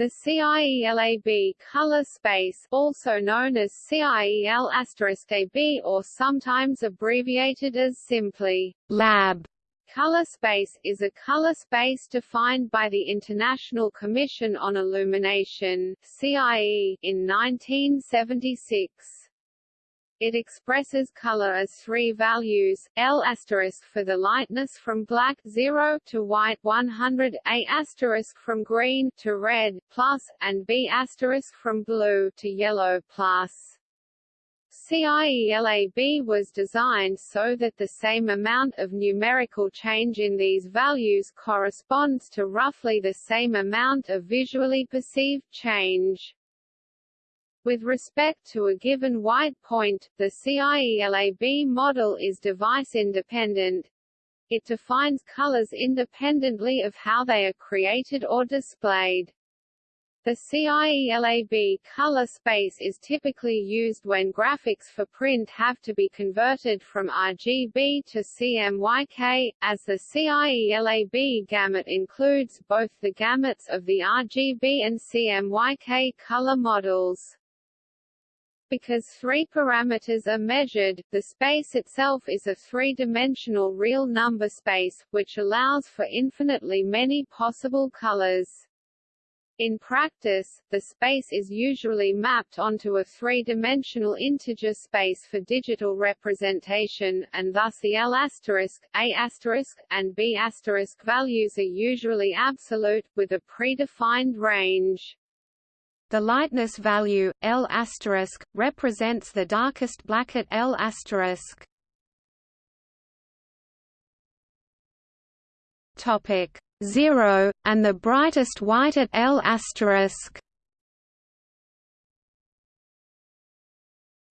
The CIELAB color space, also known as CIEL*AB or sometimes abbreviated as simply lab Color space is a color space defined by the International Commission on Illumination (CIE) in 1976. It expresses color as three values: L for the lightness from black 0 to white 100, A from green to red plus, and B from blue to yellow plus. CIELAB was designed so that the same amount of numerical change in these values corresponds to roughly the same amount of visually perceived change. With respect to a given white point, the CIELAB model is device-independent. It defines colors independently of how they are created or displayed. The CIELAB color space is typically used when graphics for print have to be converted from RGB to CMYK, as the CIELAB gamut includes both the gamuts of the RGB and CMYK color models. Because three parameters are measured, the space itself is a three-dimensional real number space, which allows for infinitely many possible colors. In practice, the space is usually mapped onto a three-dimensional integer space for digital representation, and thus the L*, A*, and B** asterisk values are usually absolute, with a predefined range. The lightness value, L*, represents the darkest black at L*. Topic 0, and the brightest white at L*.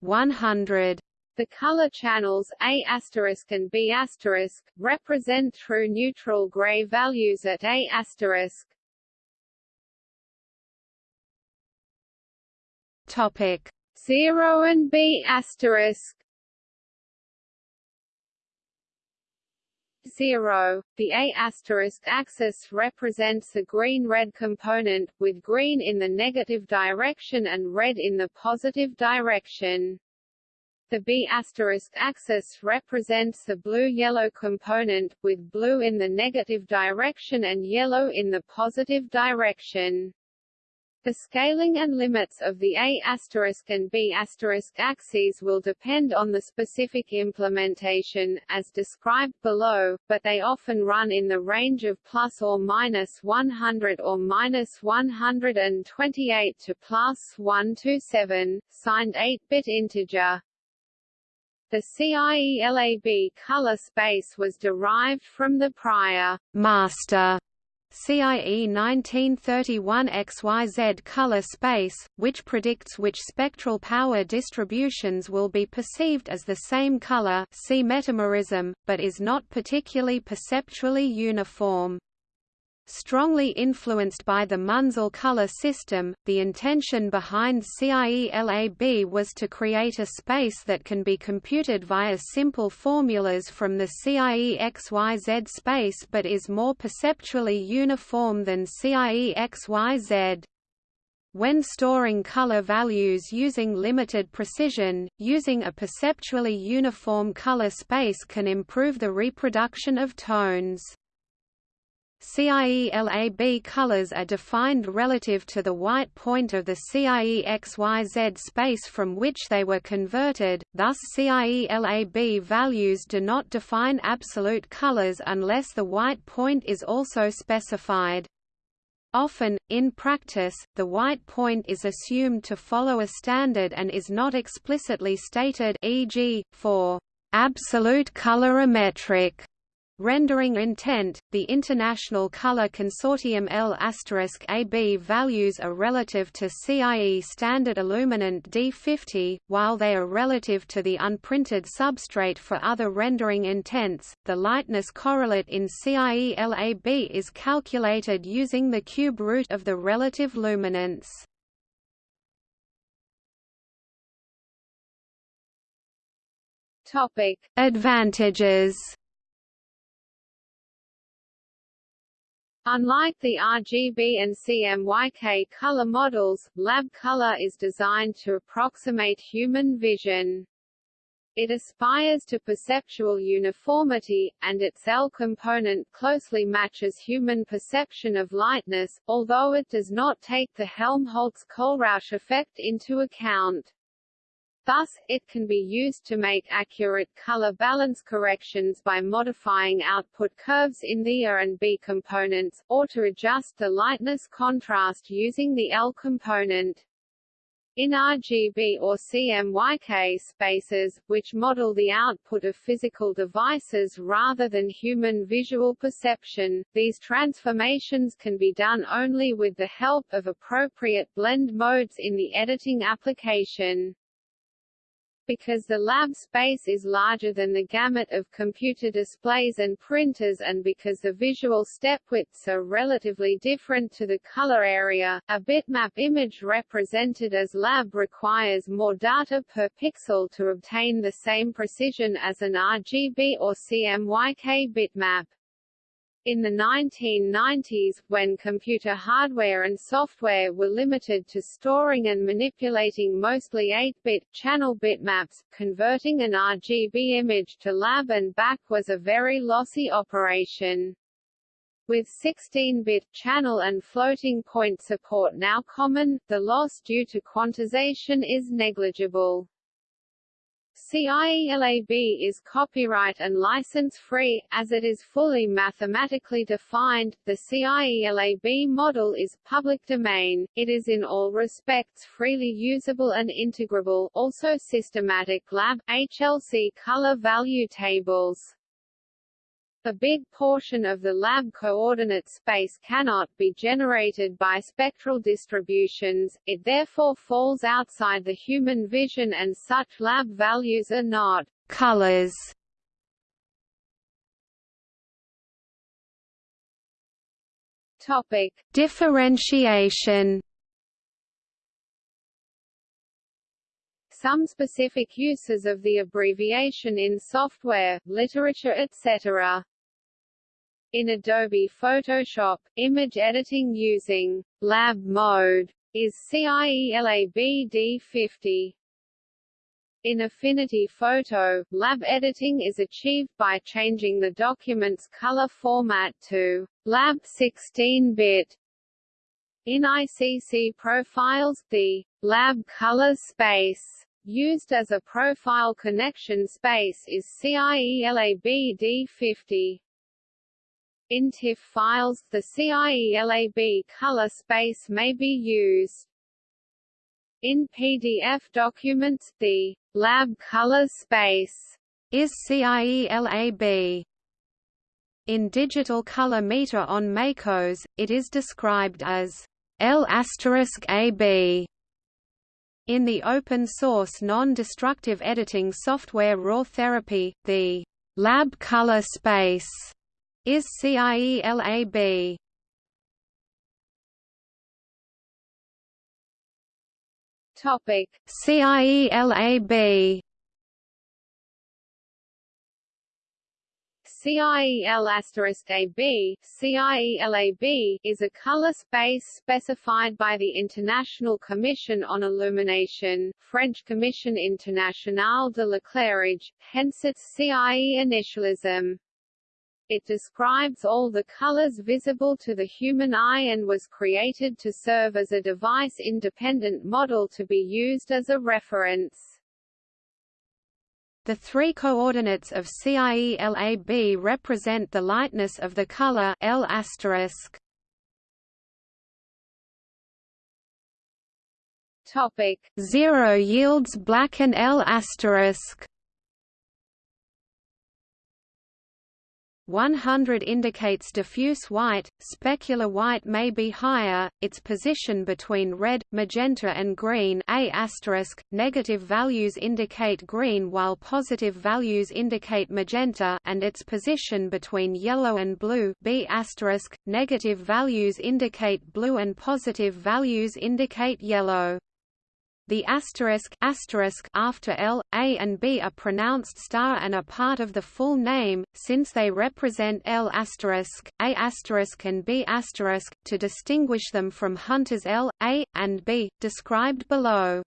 100 the color channels A** and B** represent true neutral gray values at A** Topic 0 and B asterisk 0. The A asterisk axis represents the green-red component, with green in the negative direction and red in the positive direction. The B asterisk axis represents the blue-yellow component, with blue in the negative direction and yellow in the positive direction. The scaling and limits of the a asterisk and B** asterisk axes will depend on the specific implementation, as described below, but they often run in the range of plus or minus 100 or minus 128 to plus 127, signed 8-bit integer. The CIELAB color space was derived from the prior master CIE 1931 XYZ color space, which predicts which spectral power distributions will be perceived as the same color see metamerism, but is not particularly perceptually uniform. Strongly influenced by the Munsell color system, the intention behind CIELAB was to create a space that can be computed via simple formulas from the CIE-XYZ space but is more perceptually uniform than CIE-XYZ. When storing color values using limited precision, using a perceptually uniform color space can improve the reproduction of tones. CIELAB colors are defined relative to the white point of the CIE-XYZ space from which they were converted, thus CIELAB values do not define absolute colors unless the white point is also specified. Often, in practice, the white point is assumed to follow a standard and is not explicitly stated e.g., for absolute colorimetric Rendering intent, the International Color Consortium L*AB values are relative to CIE standard illuminant D50, while they are relative to the unprinted substrate for other rendering intents. The lightness correlate in CIE LAB is calculated using the cube root of the relative luminance. Topic: Advantages. Unlike the RGB and CMYK color models, lab color is designed to approximate human vision. It aspires to perceptual uniformity, and its L component closely matches human perception of lightness, although it does not take the Helmholtz-Kohlrausch effect into account. Thus, it can be used to make accurate color balance corrections by modifying output curves in the A and B components, or to adjust the lightness contrast using the L component. In RGB or CMYK spaces, which model the output of physical devices rather than human visual perception, these transformations can be done only with the help of appropriate blend modes in the editing application because the lab space is larger than the gamut of computer displays and printers and because the visual step widths are relatively different to the color area, a bitmap image represented as lab requires more data per pixel to obtain the same precision as an RGB or CMYK bitmap. In the 1990s, when computer hardware and software were limited to storing and manipulating mostly 8-bit, channel bitmaps, converting an RGB image to lab and back was a very lossy operation. With 16-bit channel and floating point support now common, the loss due to quantization is negligible. CIELAB is copyright and license-free, as it is fully mathematically defined. The CIELAB model is public domain, it is in all respects freely usable and integrable also systematic lab, HLC color value tables. A big portion of the lab coordinate space cannot be generated by spectral distributions, it therefore falls outside the human vision and such lab values are not colors. Topic: Differentiation some specific uses of the abbreviation in software, literature etc. In Adobe Photoshop, image editing using lab mode is CIELAB D50. In Affinity Photo, lab editing is achieved by changing the document's color format to lab 16-bit. In ICC profiles, the lab color space Used as a profile connection space is CIELAB D50. In TIFF files, the CIELAB color space may be used. In PDF documents, the lab color space is CIELAB. In digital color meter on MACOS, it is described as L*AB in the open-source non-destructive editing software RawTherapee, the lab color space is CIELAB. Topic CIELAB CIEL*AB, CIELAB is a color space specified by the International Commission on Illumination, French Commission Internationale de l'éclairage, hence its CIE initialism. It describes all the colors visible to the human eye and was created to serve as a device-independent model to be used as a reference. The three coordinates of CIELAB represent the lightness of the color L Topic. 0 yields black and L asterisk 100 indicates diffuse white, specular white may be higher, its position between red, magenta and green A negative values indicate green while positive values indicate magenta and its position between yellow and blue B negative values indicate blue and positive values indicate yellow. The asterisk, asterisk after L, A and B are pronounced star and are part of the full name, since they represent L asterisk, A asterisk and B asterisk, to distinguish them from Hunter's L, A, and B, described below.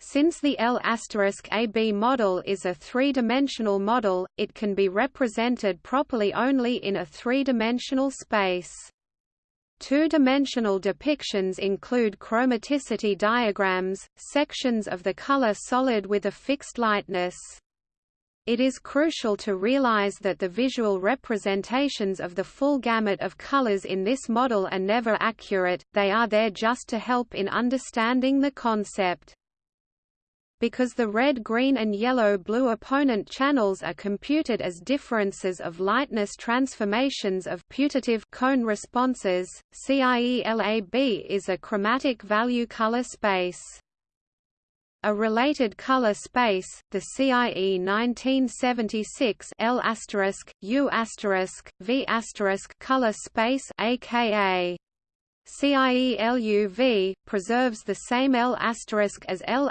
Since the L asterisk AB model is a three-dimensional model, it can be represented properly only in a three-dimensional space. Two-dimensional depictions include chromaticity diagrams, sections of the color solid with a fixed lightness. It is crucial to realize that the visual representations of the full gamut of colors in this model are never accurate, they are there just to help in understanding the concept because the red green and yellow blue opponent channels are computed as differences of lightness transformations of putative cone responses, CIELAB is a chromatic value color space. A related color space, the CIE 1976 L U V color space aka CIELUV, preserves the same L** as L**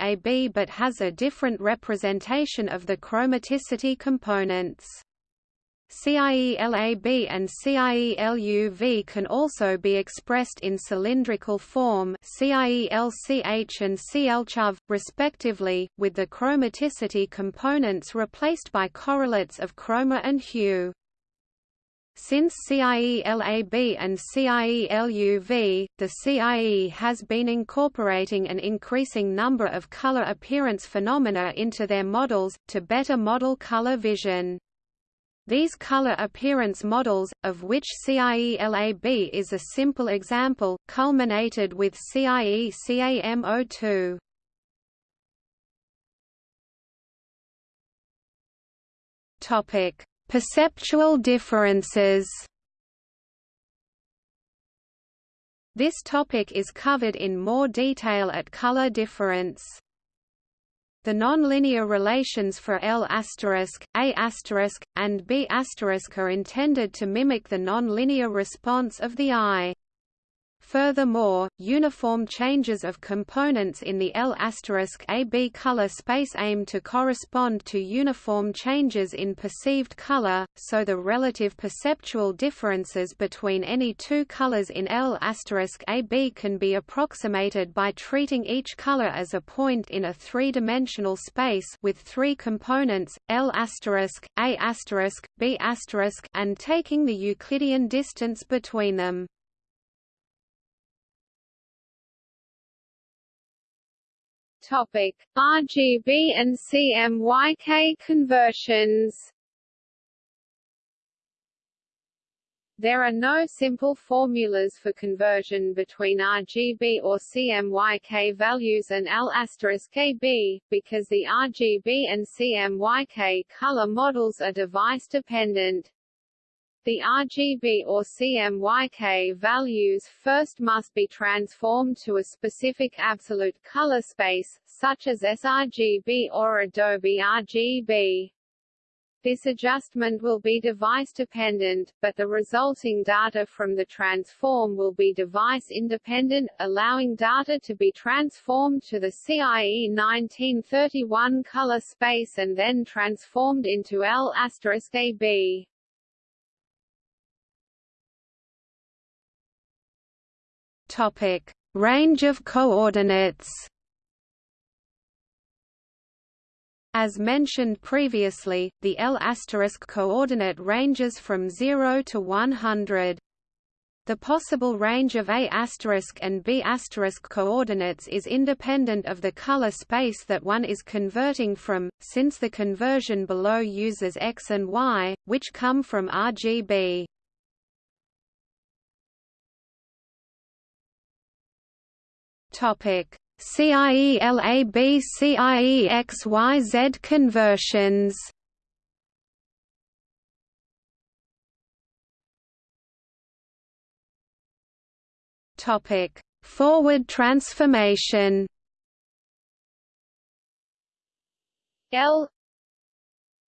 AB but has a different representation of the chromaticity components. CIELAB and CIELUV can also be expressed in cylindrical form CIELCH and CLCHUV, respectively, with the chromaticity components replaced by correlates of chroma and hue. Since CIELAB and CIELUV, the CIE has been incorporating an increasing number of color appearance phenomena into their models, to better model color vision. These color appearance models, of which CIELAB is a simple example, culminated with CIE CAM02. Topic Perceptual differences This topic is covered in more detail at color difference. The nonlinear relations for L**, A**, and B** are intended to mimic the nonlinear response of the eye. Furthermore, uniform changes of components in the L AB color space aim to correspond to uniform changes in perceived color, so the relative perceptual differences between any two colors in L AB can be approximated by treating each color as a point in a three-dimensional space with three components, L**, A**, B and taking the Euclidean distance between them. Topic: RGB and CMYK conversions. There are no simple formulas for conversion between RGB or CMYK values and L**AB, because the RGB and CMYK color models are device-dependent. The RGB or CMYK values first must be transformed to a specific absolute color space, such as sRGB or Adobe RGB. This adjustment will be device-dependent, but the resulting data from the transform will be device-independent, allowing data to be transformed to the CIE 1931 color space and then transformed into L**AB. Topic: Range of coordinates. As mentioned previously, the L asterisk coordinate ranges from 0 to 100. The possible range of A asterisk and B asterisk coordinates is independent of the color space that one is converting from, since the conversion below uses X and Y, which come from RGB. Topic: CIELAB CIEXYZ conversions. Topic: Forward transformation. L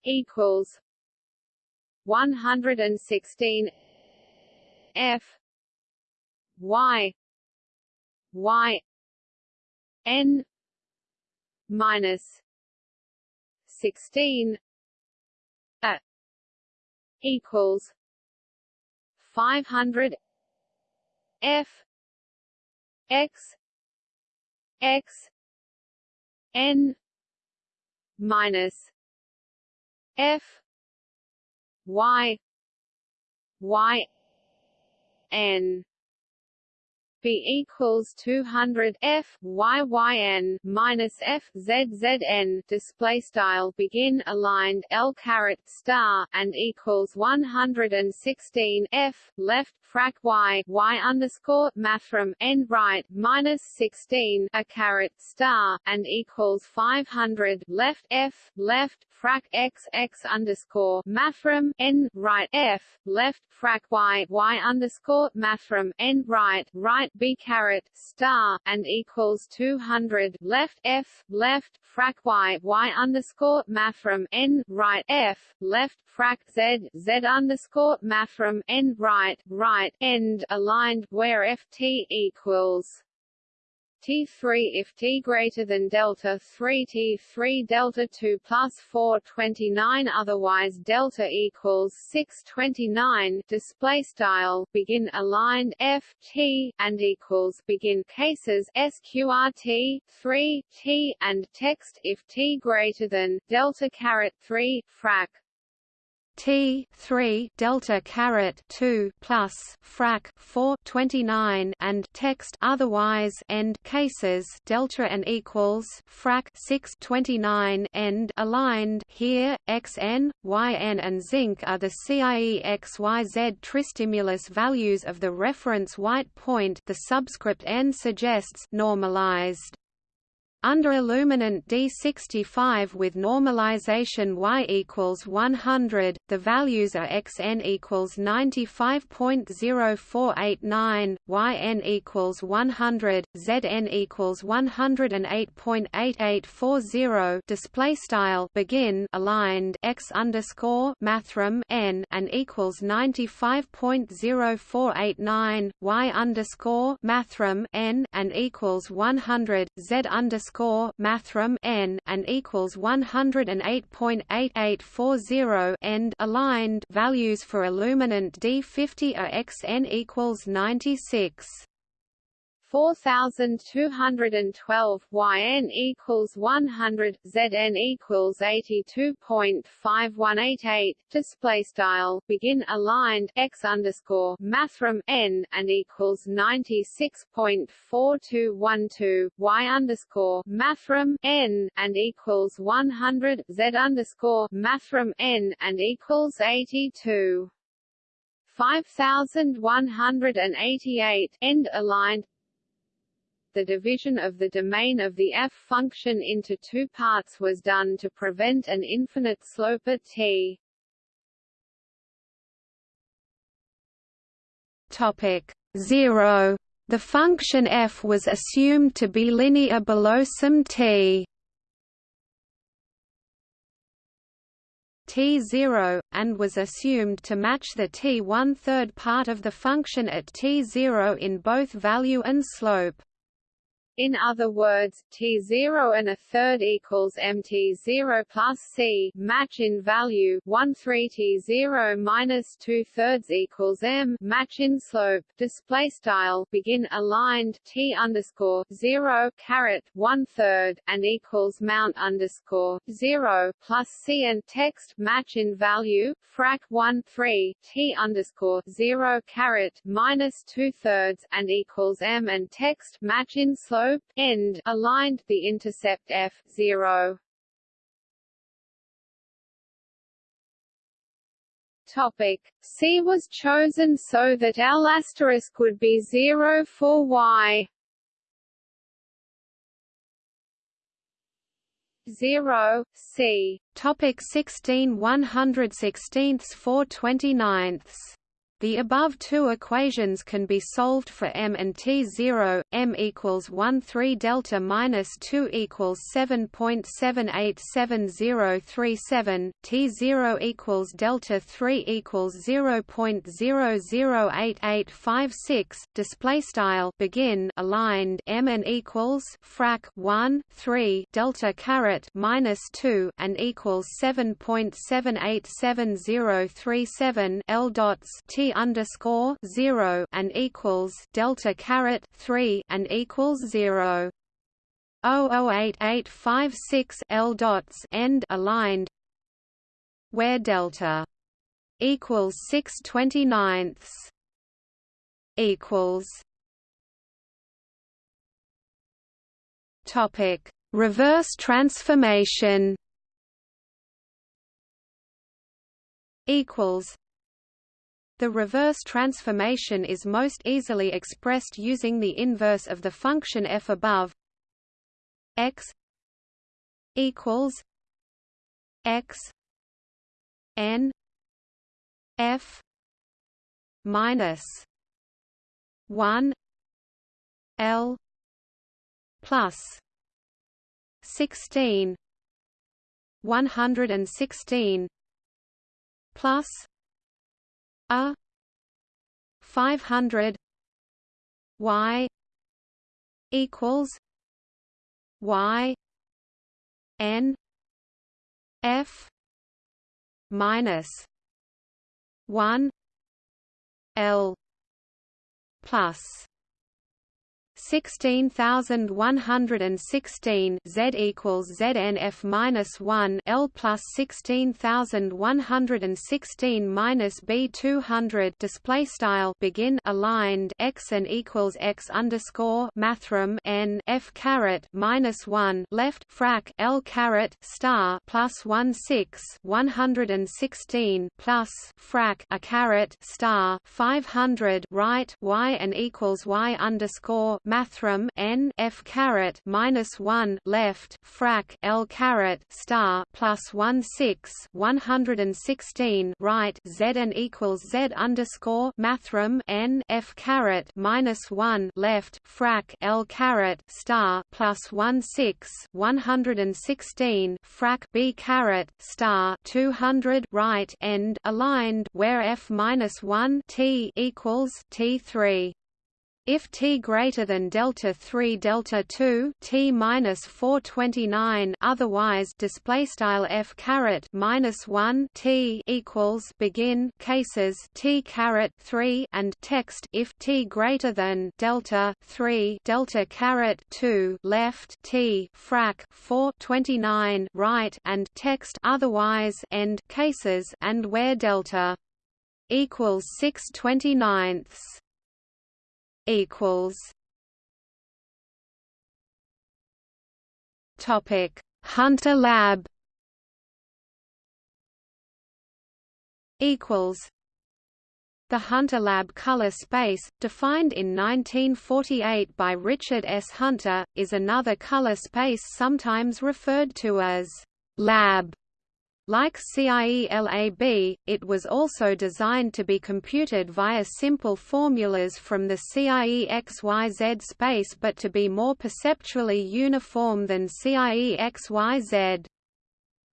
equals 116 F Y Y n minus 16 a equals 500 f x x n minus f y y n B equals 200 F Y Y N minus F Z Z N. Display style begin aligned L caret star and equals 116 F left frac Y Y underscore mathrm N right minus 16 a caret star and equals 500 left F left frac X X underscore mathrm N right F left frac Y Y underscore mathrm N right right b caret star and equals 200 left f left frac y y underscore mathrm n right f left frac z z underscore mathrm n right right end aligned where ft equals T3 if T greater than delta 3 T3 delta 2 plus 429 otherwise delta equals 629 display style begin aligned F T and equals begin cases sqrt 3 T and text if T greater than delta caret 3 frac T three delta caret two plus frac four twenty nine and text otherwise end cases delta and equals frac six twenty nine end aligned here xn, yn and zinc are the CIE XYZ tristimulus values of the reference white point. The subscript n suggests normalized under illuminant D65 with normalization y equals 100, the values are xn equals 95.0489, yn equals 100, zn equals 108.8840. Display style begin aligned x underscore mathrm n and equals 95.0489, y underscore mathrm n and equals 100, z underscore underscore mathrm n and equals 108.8840 end aligned. Values for illuminant D50 are xn equals 96 4212 yn equals 100 zn equals 82.5188 display style begin aligned x underscore mathrm n and equals 96.4212 y underscore mathrm n and equals 100 z underscore mathrm n and equals 82 5188 end aligned the division of the domain of the f function into two parts was done to prevent an infinite slope at t. Topic 0. The function f was assumed to be linear below some t. t0, and was assumed to match the t one-third part of the function at t0 in both value and slope. In other words, T0 and a third equals MT0 plus C match in value 1 3 T0 minus 2 thirds equals M match in slope display style begin aligned T underscore 0 caret 1 third and equals mount underscore 0 plus C and text match in value frac 1 3 T underscore 0 caret minus 2 thirds and equals M and text match in slope end aligned the intercept f 0 Topic. C was chosen so that L asterisk would be 0 for Y. 0 C. Topic 16 116ths 4 29ths The above two equations can be solved for m and t0. m equals 1 3 delta minus 2 equals 7.787037. t0 equals delta 3 equals 0.008856. Display style begin aligned m and equals frac 1 3 delta caret minus 2 and equals 7.787037 l dots t underscore zero and equals delta caret three and equals zero. 008856 L dots end aligned where delta equals 6 29ths equals topic reverse transformation equals the reverse transformation is most easily expressed using the inverse of the function f above x equals x n f minus 1 l plus 16 116 plus a. 500 y. equals y. N. F. minus 1 l plus 16116 Z equals ZNF minus 1 L plus 16116 minus B 200 display style. Begin. Aligned. X and equals X underscore. Mathrm. N F caret minus 1 left. Frac. L caret. Star. Plus 1 6 116 plus. Frac. A caret. Star. 500 right. Y and equals Y underscore mathrm n f caret minus one left frac l caret star plus one six one hundred and sixteen right z n equals z underscore mathrm n f caret minus one left frac l caret star plus one six one hundred and sixteen frac b caret star two hundred right end aligned where f minus one t equals t three if t greater than delta 3 delta 2 t minus 429 otherwise display style f caret minus 1 t equals begin cases t caret 3 and text if t greater than delta 3 delta caret 2 left t frac 429 right and text otherwise end cases and where delta equals 6 29ths equals. Topic Hunter Lab. Equals. The Hunter Lab color space, defined in 1948 by Richard S. Hunter, is another color space sometimes referred to as lab like CIELAB, it was also designed to be computed via simple formulas from the CIEXYZ space but to be more perceptually uniform than CIEXYZ.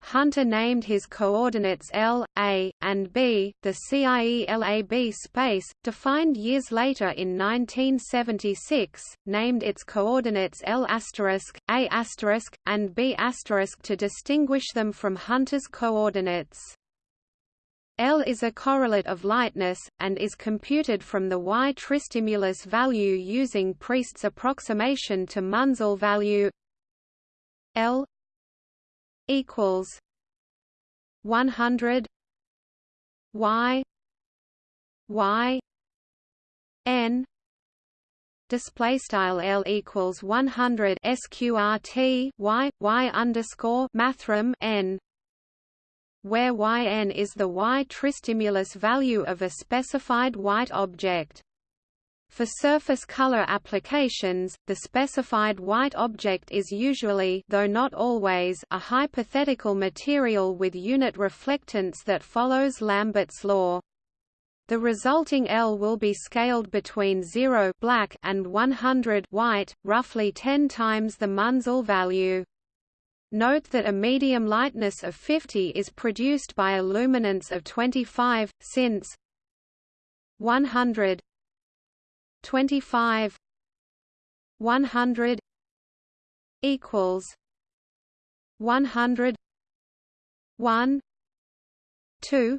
Hunter named his coordinates L, A, and B. The CIELAB space, defined years later in 1976, named its coordinates L A and B to distinguish them from Hunter's coordinates. L is a correlate of lightness, and is computed from the Y tristimulus value using Priest's approximation to Munsell value L equals 100 y y n display style L equals 100 sqrt y y underscore mathrm n where yn is the y tristimulus value of a specified white object for surface color applications, the specified white object is usually though not always a hypothetical material with unit reflectance that follows Lambert's law. The resulting L will be scaled between 0 black and 100 white, roughly 10 times the Munsell value. Note that a medium lightness of 50 is produced by a luminance of 25, since 100 25 100 equals 100 1 2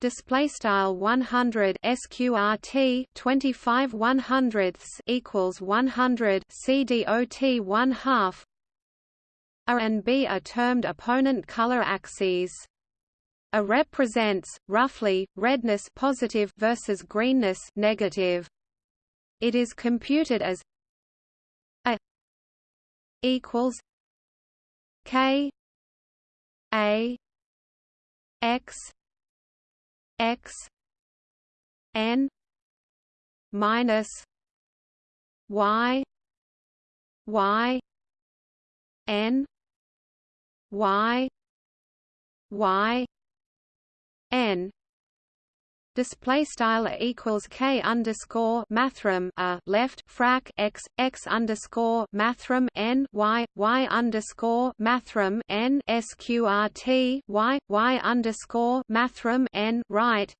display style 100 sqrt 25 100ths equals 100 cdot 1 half. A and B are termed opponent color axes. A represents, roughly, redness positive versus greenness negative. It is computed as A equals K A X X N minus Y Y N y y n. Display style equals k underscore mathrm a left frac x x underscore mathrm n y y underscore mathrm n sqrt y y underscore mathrm n right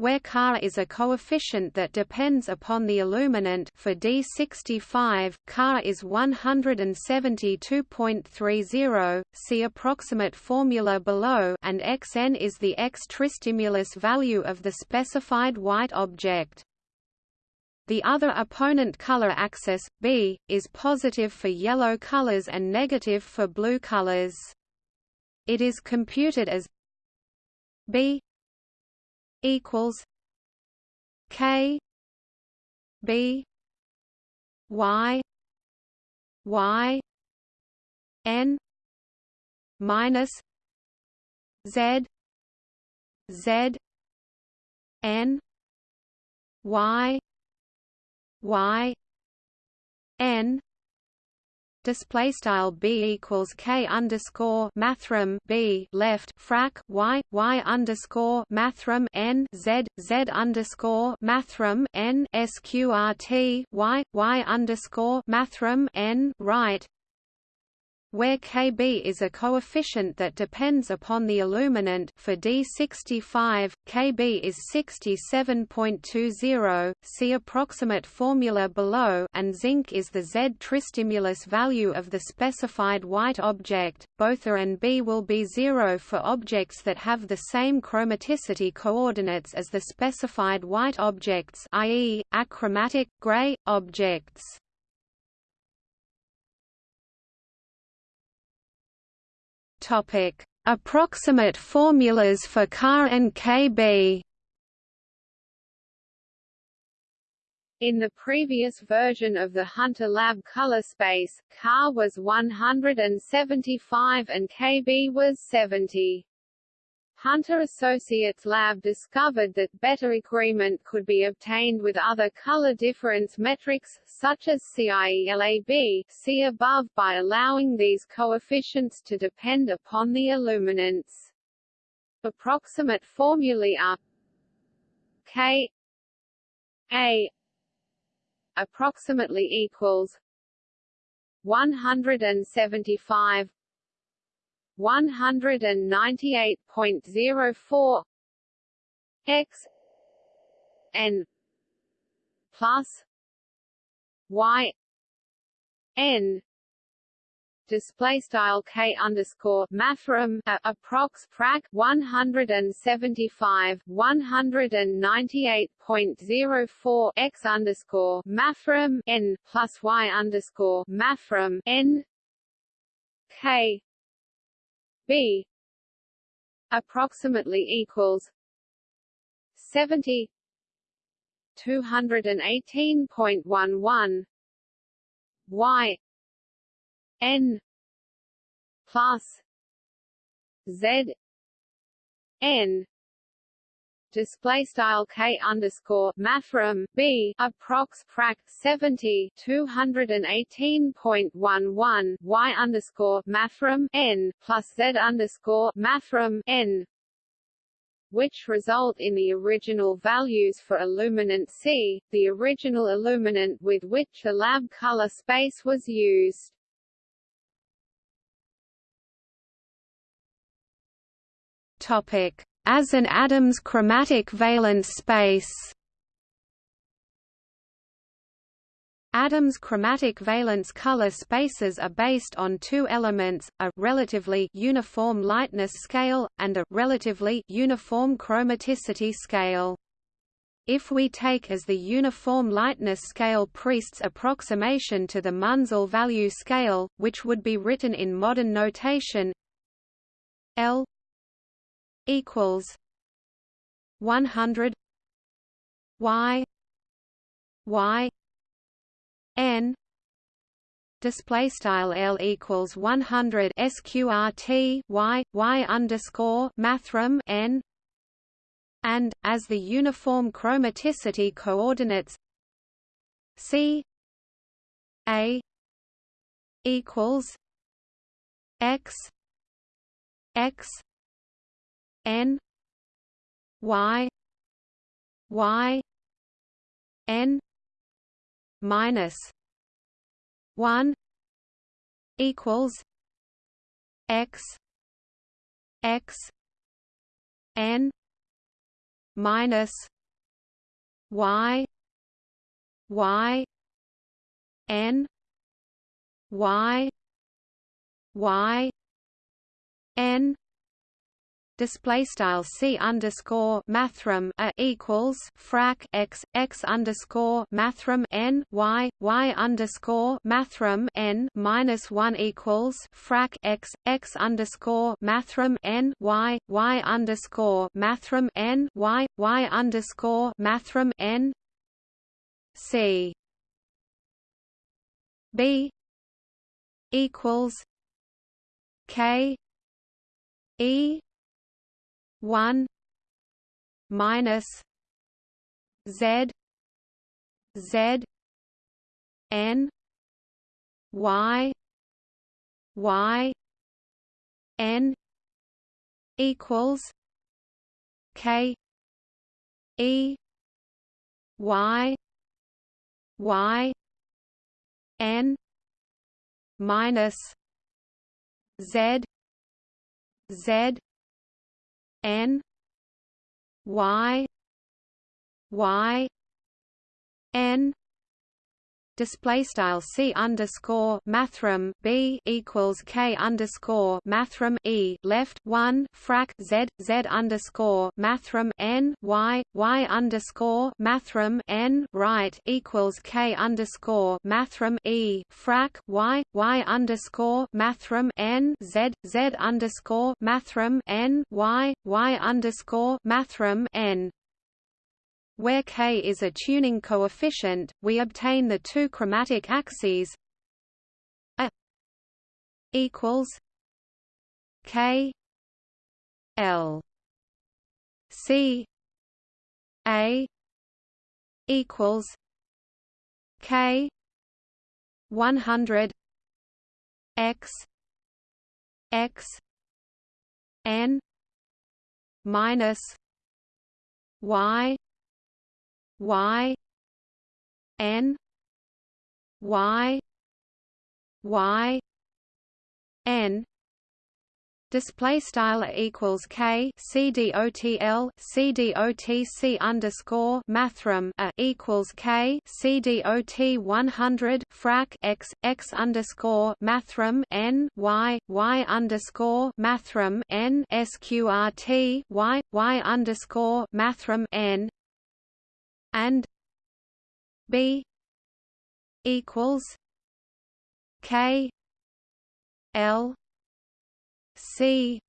where Ka is a coefficient that depends upon the illuminant for D65, Ka is 172.30, see approximate formula below and Xn is the X tristimulus value of the specified white object. The other opponent color axis, B, is positive for yellow colors and negative for blue colors. It is computed as B equals K B Y Y N minus Z Z N Y Y N display style b equals k underscore mathrm b left frac y y underscore mathrm n z z underscore mathrm n sqrt y y underscore mathrm n right where Kb is a coefficient that depends upon the illuminant for D65, Kb is 67.20, see approximate formula below and zinc is the Z tristimulus value of the specified white object, both A and B will be zero for objects that have the same chromaticity coordinates as the specified white objects i.e., achromatic, gray, objects. Topic: Approximate formulas for Ka and Kb. In the previous version of the Hunter Lab color space, Ka was 175 and Kb was 70. Hunter Associates Lab discovered that better agreement could be obtained with other color difference metrics, such as CIELAB see above by allowing these coefficients to depend upon the illuminance. Approximate formulae are K A approximately equals 175 198.04 x n plus y n display style k underscore mathrm approx frac 175 198.04 x underscore mathrm n plus y underscore mathrm n k B approximately equals 70 218.11 y n plus z n display style k underscore mathrm b approx frac 70 218.11 y underscore mathrm n plus z underscore mathrm n which result in the original values for illuminant C, the original illuminant with which the lab color space was used. Topic: As an atom's chromatic valence space. Adams' chromatic valence color spaces are based on two elements, a relatively uniform lightness scale, and a relatively uniform chromaticity scale. If we take as the uniform lightness scale Priest's approximation to the Munsell value scale, which would be written in modern notation L equals 100 y y n display style L equals 100 sqrt y y underscore mathrm n and as the uniform chromaticity coordinates C a equals x x n y y n minus 1 equals x x n minus y y n y y n display style c underscore mathrm a equals frac x x underscore mathrm n y y underscore mathrm n minus one equals frac x x underscore mathrm n y y underscore mathrm n y y underscore mathrm n c. B equals k e one minus Z Z N Y Y N equals K E Y Y N minus Z Z N Y Y N display style c underscore mathrm b equals k underscore mathrm e left one frac z z underscore mathrm n y y underscore mathrm n right equals k underscore mathrm e frac y y underscore mathrm n z z underscore mathrm n y y underscore mathrm n where k is a tuning coefficient, we obtain the two chromatic axes a equals k l c a equals k 100 x x n minus y y n y y n. Display style equals k c d o t l c d o t c underscore mathrm a equals k c d o t 100 frac x x underscore mathrm n y y underscore mathrm n sqrt y y underscore mathrm n and b equals k l c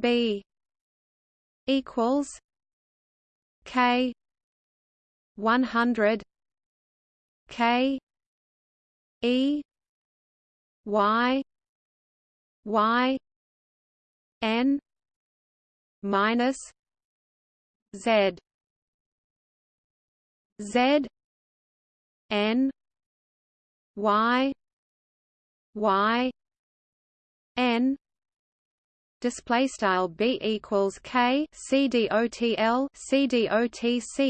b equals k 100 k e y y n minus z Z N Y Y N display style b equals k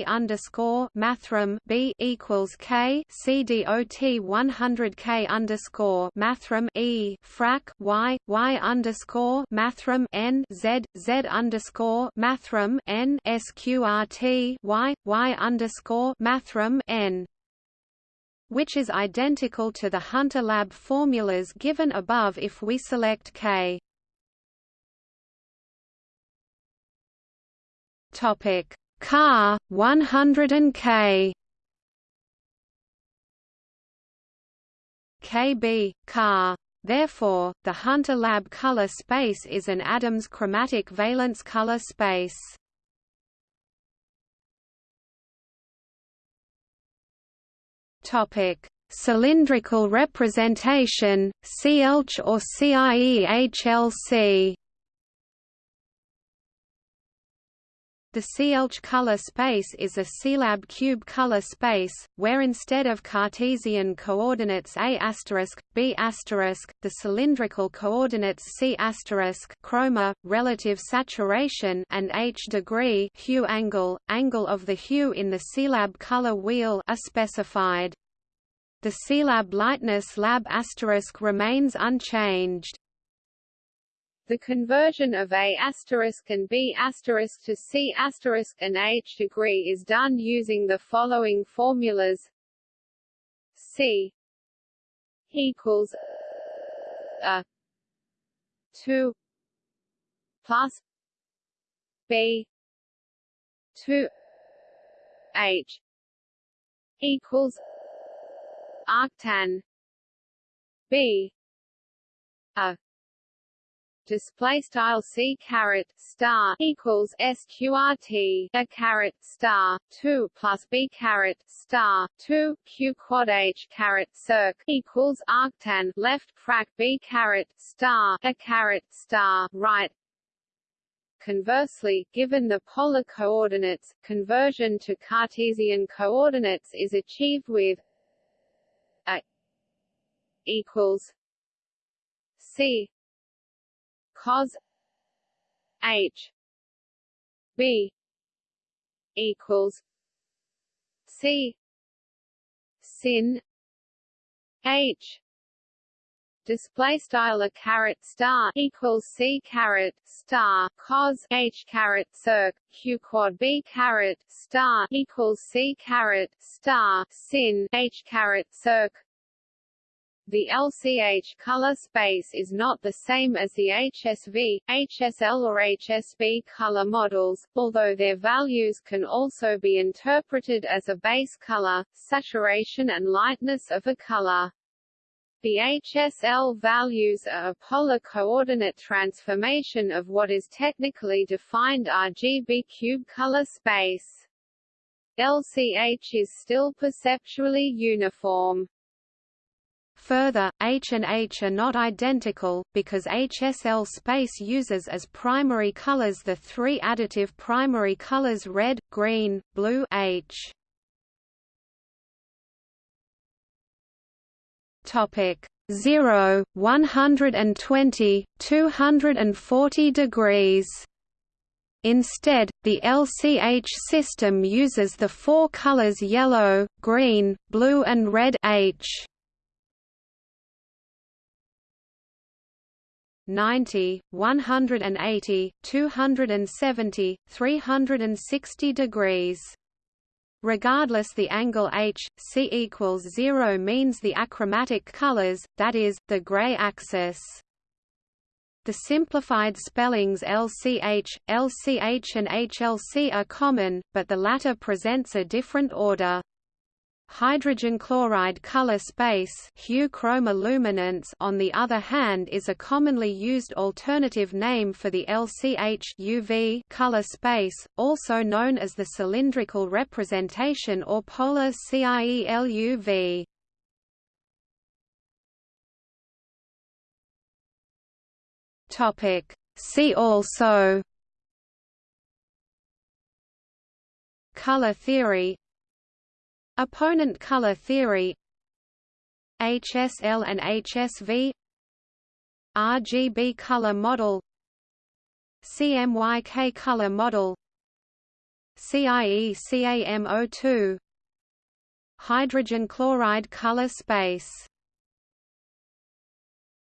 underscore mathrm b equals k cdot 100 k underscore mathrm e frac y y underscore mathrm n z z underscore mathrm n sqrt y y underscore mathrm n which is identical to the Hunter Lab formulas given above if we select K. Topic Car 100 and K. KB car Therefore, the Hunter Lab color space is an Adams chromatic valence color space. Topic: Cylindrical representation, CIELCH or CIEHLC. The CIELCH color space is a CIELAB cube color space, where instead of Cartesian coordinates a b the cylindrical coordinates c chroma, relative saturation and h degree hue angle, angle of the hue in the CIELAB color wheel are specified. The CIELAB lightness lab asterisk remains unchanged. The conversion of A asterisk and B asterisk to C asterisk and H degree is done using the following formulas. C equals a 2 plus B 2 H equals uh, arctan B a display style c caret star equals sqrt a caret star 2 plus b caret star 2 q quad h caret circ equals arctan left frac b caret star. A caret star right. Conversely, given the polar coordinates, conversion to Cartesian coordinates is achieved with a equals c cos H B equals C sin H. Display style a caret star equals c caret star cos h caret circ q quad b caret star equals c caret star sin h caret circ the LCH color space is not the same as the HSV, HSL or HSB color models, although their values can also be interpreted as a base color, saturation and lightness of a color. The HSL values are a polar coordinate transformation of what is technically defined RGB cube color space. LCH is still perceptually uniform. Further, H and H are not identical, because HSL space uses as primary colors the three additive primary colors red, green, blue H. Topic 0, 120, 240 degrees. Instead, the LCH system uses the four colors yellow, green, blue and red H. 90, 180, 270, 360 degrees. Regardless the angle h, c equals 0 means the achromatic colors, that is, the gray axis. The simplified spellings LCH, LCH and HLC are common, but the latter presents a different order. Hydrogen chloride color space hue chroma luminance on the other hand is a commonly used alternative name for the LCH UV color space, also known as the cylindrical representation or polar CIELUV. See also Color theory Opponent color theory HSL and HSV RGB color model CMYK color model CIE CAM02 Hydrogen chloride color space